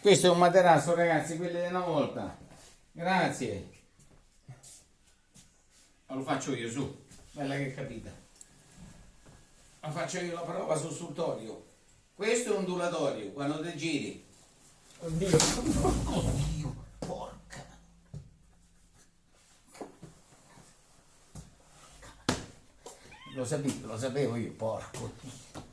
Questo è un materasso, ragazzi, quelli di una volta. Grazie. Ma Lo faccio io, su. Bella che capita. ma faccio io la prova sul sultorio. Questo è un duratorio quando te giri. Oddio. Oddio, porca. Lo sapevo, lo sapevo io, porco Dio.